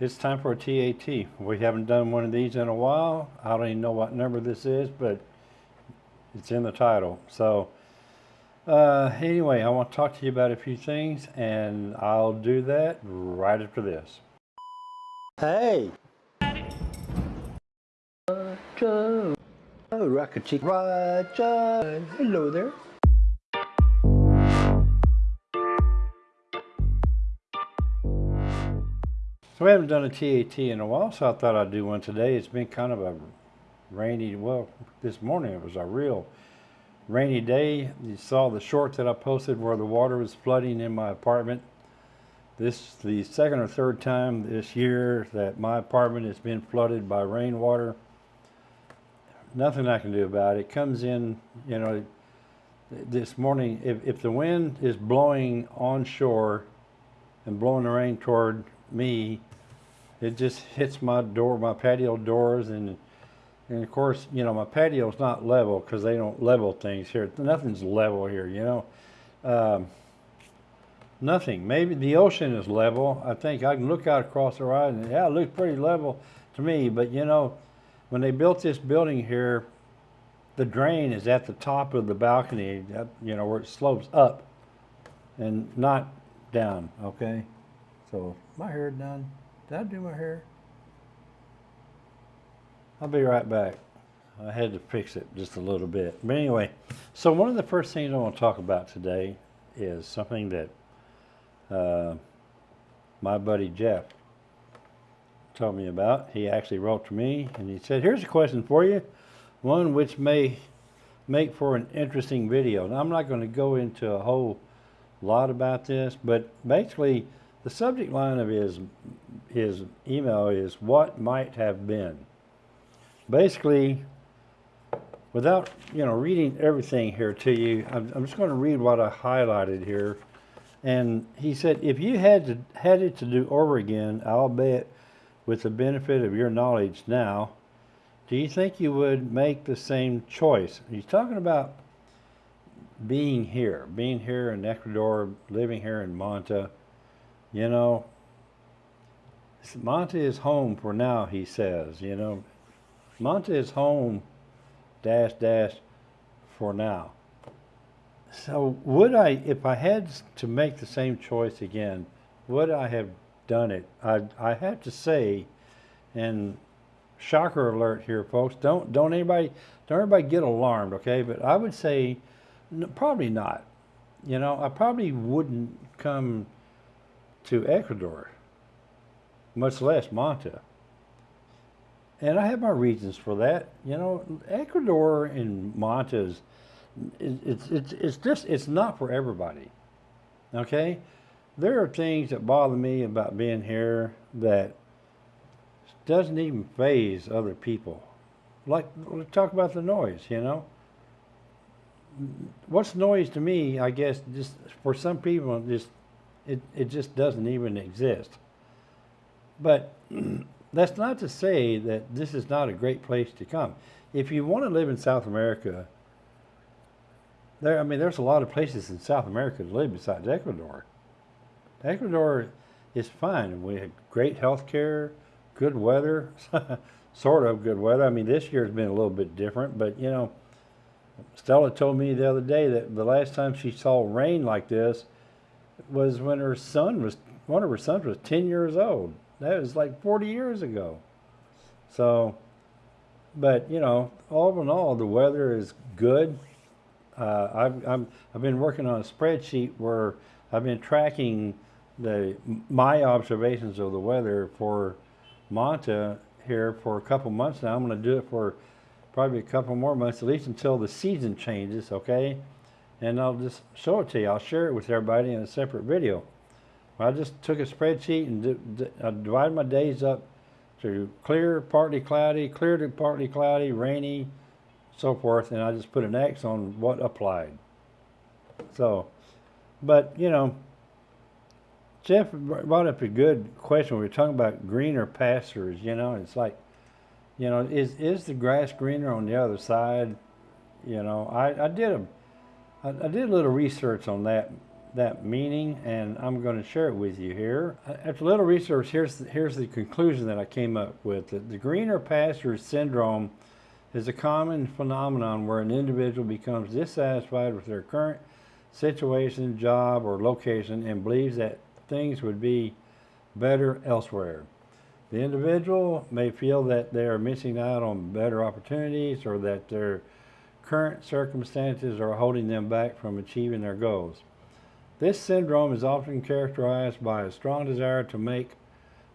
It's time for a TAT. We haven't done one of these in a while. I don't even know what number this is, but it's in the title. So, uh, anyway, I want to talk to you about a few things, and I'll do that right after this. Hey! Roger! Oh, Rocket Chick Roger! Hello there. So we haven't done a TAT in a while, so I thought I'd do one today. It's been kind of a rainy, well, this morning it was a real rainy day. You saw the short that I posted where the water was flooding in my apartment. This is the second or third time this year that my apartment has been flooded by rainwater. Nothing I can do about it. It comes in, you know, this morning, if, if the wind is blowing onshore and blowing the rain toward me, it just hits my door, my patio doors, and and of course, you know, my patio's not level because they don't level things here. Nothing's level here, you know. Um, nothing. Maybe the ocean is level. I think I can look out across the horizon. Yeah, it looks pretty level to me. But you know, when they built this building here, the drain is at the top of the balcony. You know, where it slopes up and not down. Okay. So my hair done. Did I do my hair? I'll be right back. I had to fix it just a little bit. But anyway, so one of the first things I want to talk about today is something that uh, my buddy Jeff told me about. He actually wrote to me and he said, here's a question for you, one which may make for an interesting video. Now, I'm not going to go into a whole lot about this, but basically the subject line of his, his email is what might have been. Basically, without you know reading everything here to you, I'm, I'm just going to read what I highlighted here. And he said, if you had to had it to do over again, I'll bet with the benefit of your knowledge now, do you think you would make the same choice? He's talking about being here, being here in Ecuador, living here in Manta. You know, Manta is home for now, he says. You know, Manta is home, dash, dash, for now. So would I, if I had to make the same choice again, would I have done it? I, I have to say, and shocker alert here, folks, don't, don't anybody, don't everybody get alarmed, okay? But I would say, probably not. You know, I probably wouldn't come to Ecuador, much less Manta. And I have my reasons for that. You know, Ecuador and Manta is, it's, it's, it's just, it's not for everybody. Okay? There are things that bother me about being here that doesn't even phase other people. Like, let's talk about the noise, you know? What's noise to me, I guess, just for some people, just it, it just doesn't even exist. But that's not to say that this is not a great place to come. If you want to live in South America, there, I mean, there's a lot of places in South America to live besides Ecuador. Ecuador is fine. We have great health care, good weather, sort of good weather. I mean, this year's been a little bit different, but you know, Stella told me the other day that the last time she saw rain like this was when her son was, one of her sons was 10 years old. That was like 40 years ago. So, but you know, all in all, the weather is good. Uh, I've, i have been working on a spreadsheet where I've been tracking the my observations of the weather for Manta here for a couple months now. I'm going to do it for probably a couple more months, at least until the season changes, okay? And I'll just show it to you. I'll share it with everybody in a separate video. I just took a spreadsheet and I divided my days up to clear, partly cloudy, clear to partly cloudy, rainy, so forth, and I just put an X on what applied. So, but you know, Jeff brought up a good question. We were talking about greener pastures, you know, it's like, you know, is, is the grass greener on the other side? You know, I, I did a I, I did a little research on that that meaning, and I'm going to share it with you here. After a little research, here's the, here's the conclusion that I came up with. The, the greener pastures syndrome is a common phenomenon where an individual becomes dissatisfied with their current situation, job, or location and believes that things would be better elsewhere. The individual may feel that they are missing out on better opportunities or that their current circumstances are holding them back from achieving their goals. This syndrome is often characterized by a strong desire to make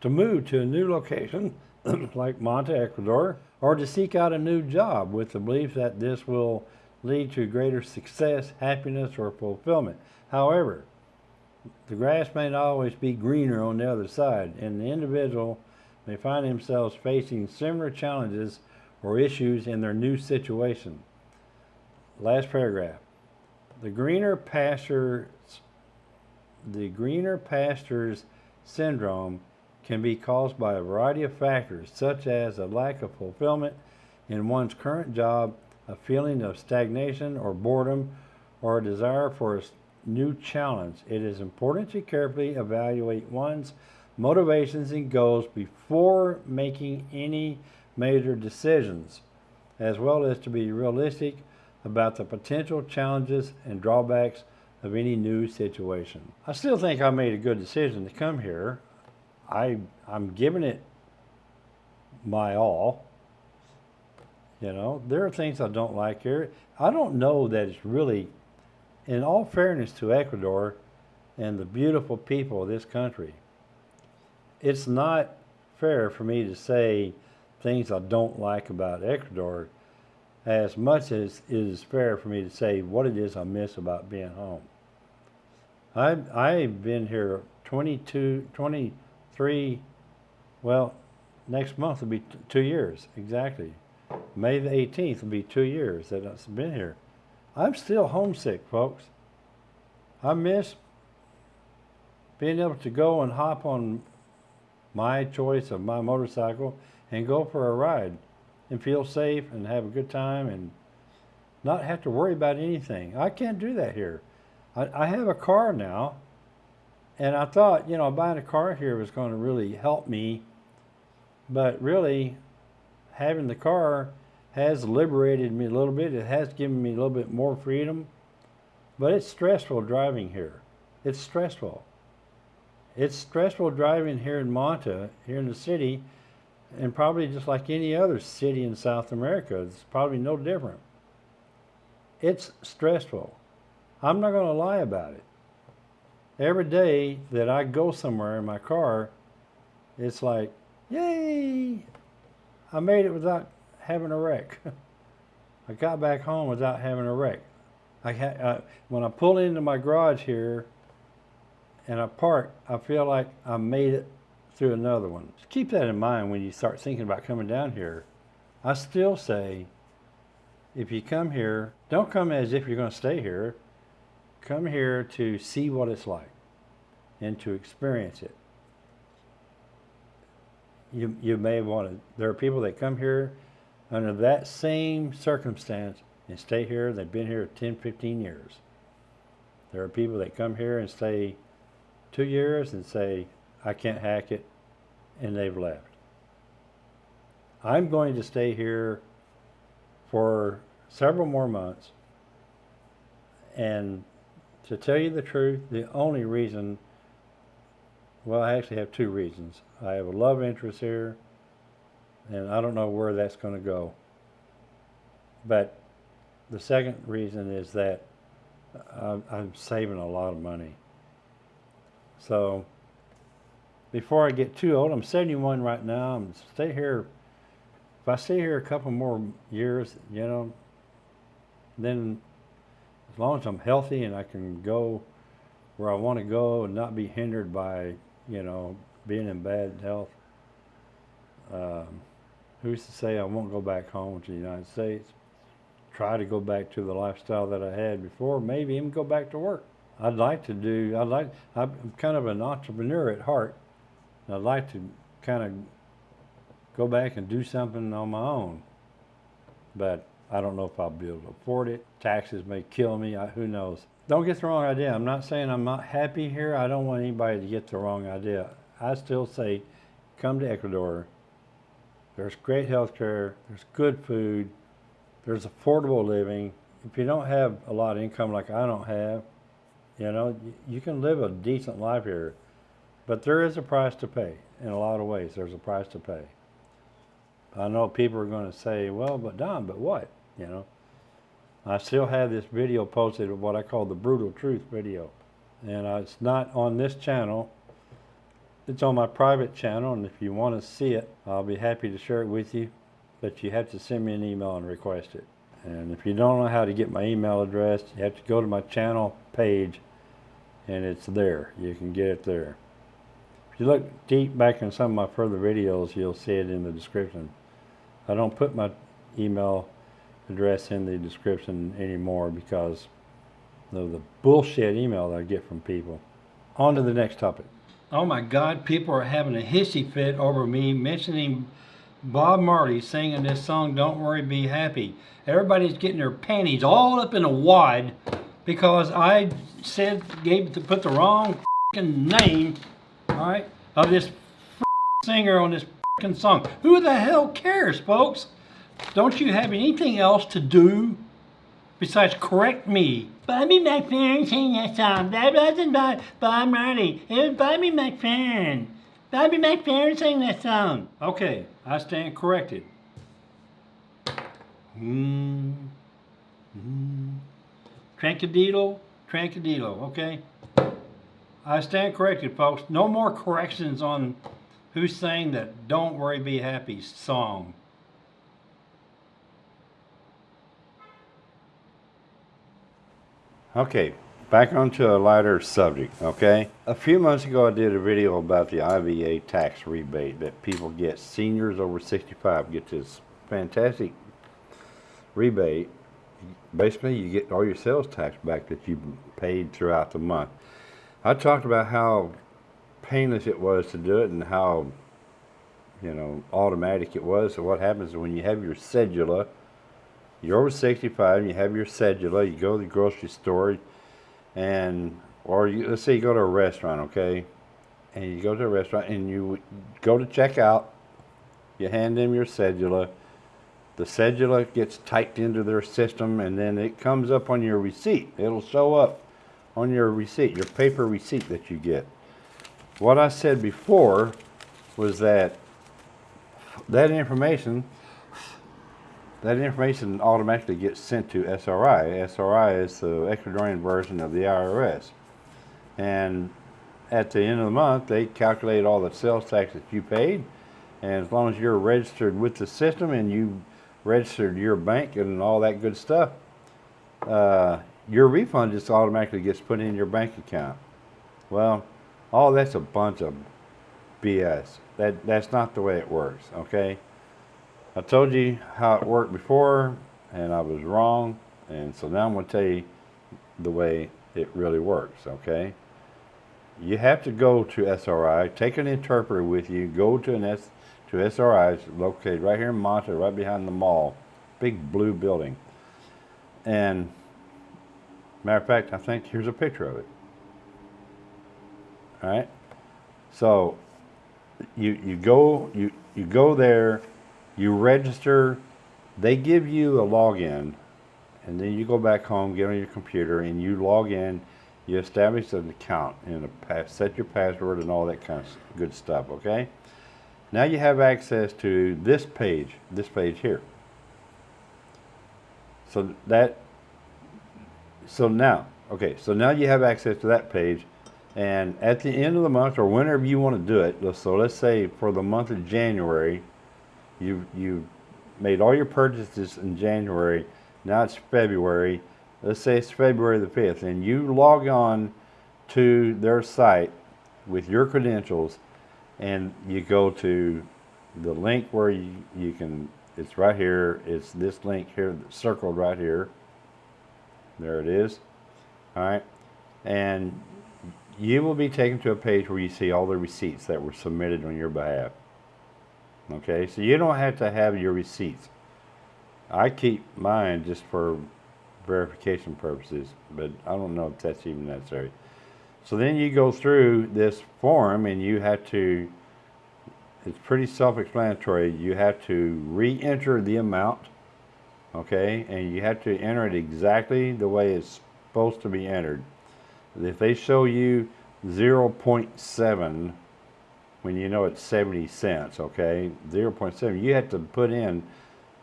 to move to a new location like Manta, Ecuador, or to seek out a new job with the belief that this will lead to greater success, happiness, or fulfillment. However, the grass may not always be greener on the other side, and the individual may find themselves facing similar challenges or issues in their new situation. Last paragraph. The greener pastures the greener pastures syndrome can be caused by a variety of factors, such as a lack of fulfillment in one's current job, a feeling of stagnation or boredom, or a desire for a new challenge. It is important to carefully evaluate one's motivations and goals before making any major decisions, as well as to be realistic about the potential challenges and drawbacks of any new situation. I still think I made a good decision to come here. I I'm giving it my all. You know, there are things I don't like here. I don't know that it's really, in all fairness to Ecuador and the beautiful people of this country, it's not fair for me to say things I don't like about Ecuador as much as it is fair for me to say what it is I miss about being home. I've, I've been here 22, 20, three, well, next month will be two years, exactly. May the 18th will be two years that I've been here. I'm still homesick, folks. I miss being able to go and hop on my choice of my motorcycle and go for a ride and feel safe and have a good time and not have to worry about anything. I can't do that here. I, I have a car now and I thought, you know, buying a car here was going to really help me, but really, having the car has liberated me a little bit. It has given me a little bit more freedom, but it's stressful driving here. It's stressful. It's stressful driving here in Manta, here in the city, and probably just like any other city in South America. It's probably no different. It's stressful. I'm not going to lie about it every day that I go somewhere in my car, it's like, yay, I made it without having a wreck. I got back home without having a wreck. I uh, when I pull into my garage here and I park, I feel like I made it through another one. Just keep that in mind when you start thinking about coming down here. I still say, if you come here, don't come as if you're going to stay here come here to see what it's like and to experience it. You, you may want to, there are people that come here under that same circumstance and stay here. They've been here 10, 15 years. There are people that come here and stay two years and say, I can't hack it, and they've left. I'm going to stay here for several more months and to tell you the truth, the only reason, well, I actually have two reasons. I have a love interest here, and I don't know where that's going to go. But the second reason is that I'm, I'm saving a lot of money. So before I get too old, I'm 71 right now. I'm stay here. If I stay here a couple more years, you know, then as long as I'm healthy and I can go where I want to go and not be hindered by, you know, being in bad health. Um, who's to say I won't go back home to the United States? Try to go back to the lifestyle that I had before, maybe even go back to work. I'd like to do, I'd like, I'm kind of an entrepreneur at heart. I'd like to kind of go back and do something on my own. But I don't know if I'll be able to afford it. Taxes may kill me. I, who knows? don't get the wrong idea. I'm not saying I'm not happy here. I don't want anybody to get the wrong idea. I still say, come to Ecuador. There's great health care. There's good food. There's affordable living. If you don't have a lot of income like I don't have, you know, you can live a decent life here. But there is a price to pay. In a lot of ways, there's a price to pay. I know people are going to say, well, but Don, but what? You know, I still have this video posted of what I call the brutal truth video. And it's not on this channel. It's on my private channel, and if you want to see it, I'll be happy to share it with you. But you have to send me an email and request it. And if you don't know how to get my email address, you have to go to my channel page, and it's there. You can get it there. If you look deep back in some of my further videos, you'll see it in the description. I don't put my email address in the description anymore because of the bullshit email that I get from people. On to the next topic. Oh my God, people are having a hissy fit over me mentioning Bob Marley singing this song, Don't Worry, Be Happy. Everybody's getting their panties all up in a wad because I said, gave to put the wrong name, of this singer on this song. Who the hell cares, folks? Don't you have anything else to do besides correct me? Bobby McFerrin sang that song. That wasn't Bob, Bob Marley. It was Bobby McFerrin. Bobby McFerrin sang that song. Okay, I stand corrected. Mm-hmm. Mm-hmm. Trankadilo, trankadilo, okay? I stand corrected, folks. No more corrections on who sang that Don't Worry Be Happy song. Okay, back onto a lighter subject, okay? A few months ago I did a video about the IVA tax rebate that people get, seniors over 65 get this fantastic rebate. Basically, you get all your sales tax back that you paid throughout the month. I talked about how painless it was to do it and how, you know, automatic it was. So what happens is when you have your cedula, you're over 65 and you have your cedula, you go to the grocery store and, or you, let's say you go to a restaurant, okay? And you go to a restaurant and you go to check out, you hand them your cedula, the cedula gets typed into their system and then it comes up on your receipt. It'll show up on your receipt, your paper receipt that you get. What I said before was that that information that information automatically gets sent to SRI. SRI is the Ecuadorian version of the IRS. And at the end of the month, they calculate all the sales tax that you paid. And as long as you're registered with the system and you registered your bank and all that good stuff, uh, your refund just automatically gets put in your bank account. Well, all that's a bunch of BS. That, that's not the way it works, okay? I told you how it worked before, and I was wrong, and so now I'm going to tell you the way it really works, okay? You have to go to SRI, take an interpreter with you, go to an S, to SRI, located right here in Manta, right behind the mall, big blue building. And matter of fact, I think here's a picture of it. All right? So you you go you you go there, you register, they give you a login, and then you go back home, get on your computer, and you log in. You establish an account and a pass, set your password and all that kind of good stuff. Okay. Now you have access to this page, this page here. So that. So now, okay. So now you have access to that page. And at the end of the month, or whenever you want to do it, so let's say for the month of January, you you made all your purchases in January. Now it's February. Let's say it's February the fifth, and you log on to their site with your credentials, and you go to the link where you, you can. It's right here. It's this link here, circled right here. There it is. All right, and you will be taken to a page where you see all the receipts that were submitted on your behalf. Okay, so you don't have to have your receipts. I keep mine just for verification purposes, but I don't know if that's even necessary. So then you go through this form and you have to, it's pretty self-explanatory. You have to re-enter the amount, okay? And you have to enter it exactly the way it's supposed to be entered. If they show you 0.7 when you know it's 70 cents, okay? 0.7, you have to put in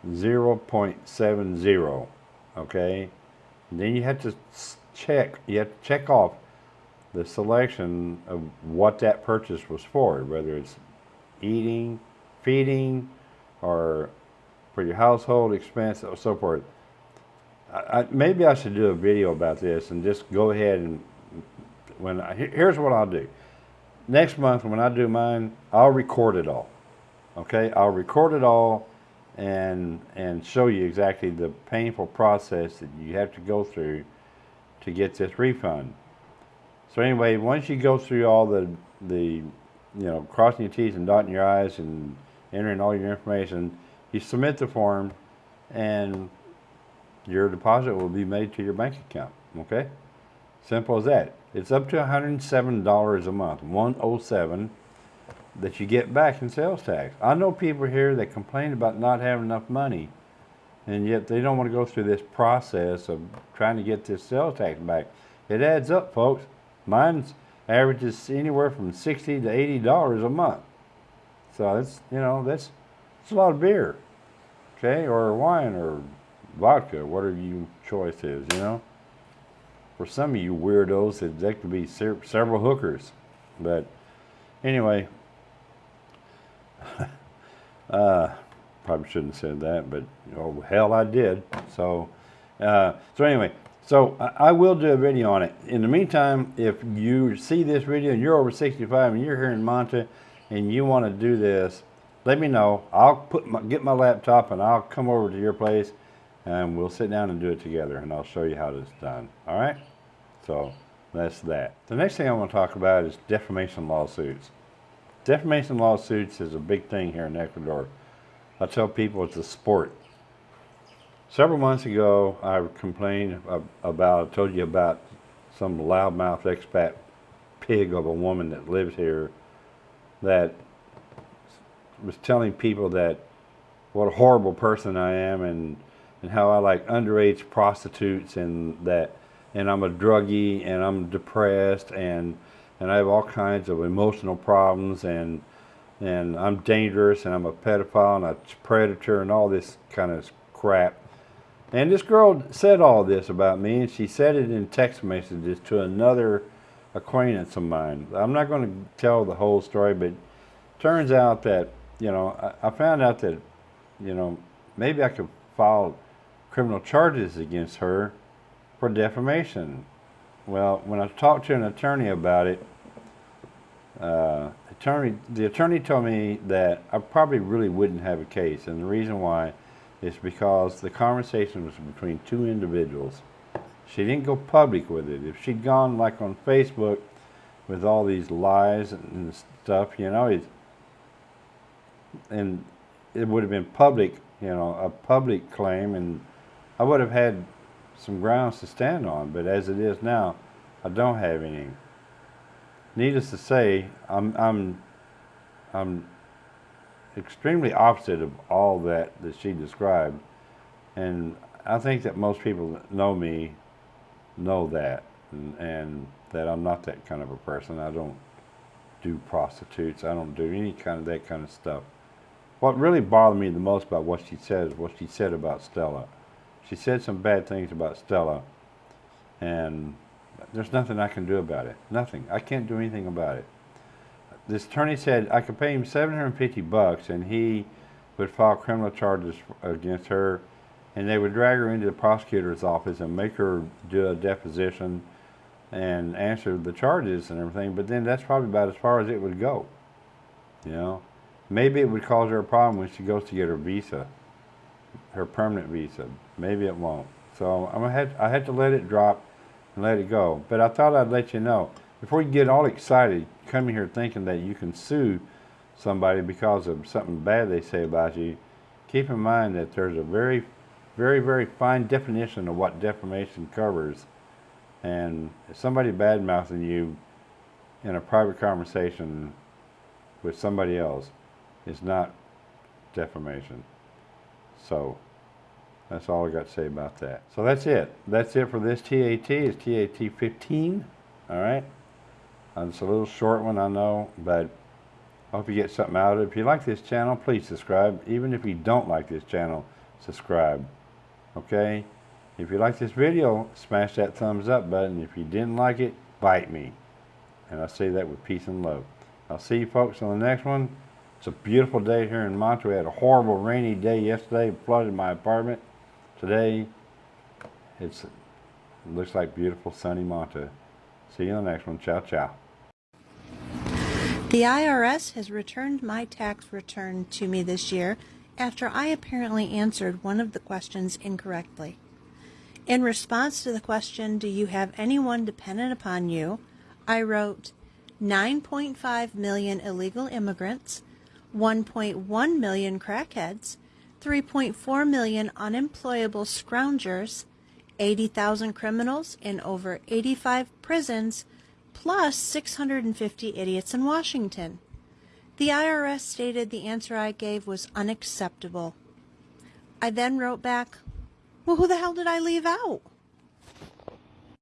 0.70, okay? And then you have to check, you have to check off the selection of what that purchase was for, whether it's eating, feeding, or for your household expense, or so forth. I, I, maybe I should do a video about this and just go ahead and when I, here's what I'll do. Next month when I do mine, I'll record it all. Okay, I'll record it all and and show you exactly the painful process that you have to go through to get this refund. So anyway, once you go through all the the you know crossing your T's and dotting your I's and entering all your information, you submit the form, and your deposit will be made to your bank account. Okay, simple as that. It's up to $107 a month, 107 that you get back in sales tax. I know people here that complain about not having enough money, and yet they don't want to go through this process of trying to get this sales tax back. It adds up, folks. Mine's averages anywhere from 60 to 80 dollars a month. So that's you know that's that's a lot of beer, okay, or wine or vodka, whatever your choice is, you know. For some of you weirdos, that that could be several hookers, but anyway. uh, probably shouldn't have said that, but oh hell, I did. So, uh, so anyway, so I, I will do a video on it. In the meantime, if you see this video and you're over 65 and you're here in Manta and you want to do this, let me know. I'll put my, get my laptop and I'll come over to your place and we'll sit down and do it together and I'll show you how it's done. All right? So that's that. The next thing I want to talk about is defamation lawsuits. Defamation lawsuits is a big thing here in Ecuador. I tell people it's a sport. Several months ago, I complained about, I told you about some loudmouth expat pig of a woman that lives here that was telling people that what a horrible person I am and and how I like underage prostitutes and that and I'm a druggie and I'm depressed and and I have all kinds of emotional problems and and I'm dangerous and I'm a pedophile and a predator and all this kind of crap. And this girl said all this about me and she said it in text messages to another acquaintance of mine. I'm not going to tell the whole story, but turns out that, you know, I, I found out that, you know, maybe I could file criminal charges against her for defamation. Well, when I talked to an attorney about it, uh, attorney, the attorney told me that I probably really wouldn't have a case, and the reason why is because the conversation was between two individuals. She didn't go public with it. If she'd gone like on Facebook with all these lies and stuff, you know, and it would have been public, you know, a public claim, and I would have had some grounds to stand on, but as it is now, I don't have any. Needless to say, I'm I'm I'm extremely opposite of all that that she described, and I think that most people that know me know that, and, and that I'm not that kind of a person. I don't do prostitutes. I don't do any kind of that kind of stuff. What really bothered me the most about what she said is what she said about Stella she said some bad things about Stella, and there's nothing I can do about it. Nothing. I can't do anything about it. This attorney said I could pay him 750 bucks, and he would file criminal charges against her, and they would drag her into the prosecutor's office and make her do a deposition and answer the charges and everything. But then that's probably about as far as it would go. You know, maybe it would cause her a problem when she goes to get her visa her permanent visa. Maybe it won't. So I'm had I had to let it drop and let it go. But I thought I'd let you know before you get all excited, coming here thinking that you can sue somebody because of something bad they say about you. Keep in mind that there's a very very, very fine definition of what defamation covers. And if somebody bad mouthing you in a private conversation with somebody else is not defamation. So that's all I got to say about that. So that's it. That's it for this TAT. It's TAT 15. All right. Uh, It's a little short one, I know, but I hope you get something out of it. If you like this channel, please subscribe. Even if you don't like this channel, subscribe. Okay? If you like this video, smash that thumbs up button. If you didn't like it, bite me. And I say that with peace and love. I'll see you folks on the next one. It's a beautiful day here in Monterey. We had a horrible rainy day yesterday, flooded my apartment. Today, it's it looks like beautiful sunny Monterey. See you in the next one. Ciao, ciao. The IRS has returned my tax return to me this year after I apparently answered one of the questions incorrectly. In response to the question, Do you have anyone dependent upon you? I wrote 9.5 million illegal immigrants, 1.1 million crackheads, 3.4 million unemployable scroungers, 80,000 criminals in over 85 prisons, plus 650 idiots in Washington. The IRS stated the answer I gave was unacceptable. I then wrote back, Well, who the hell did I leave out?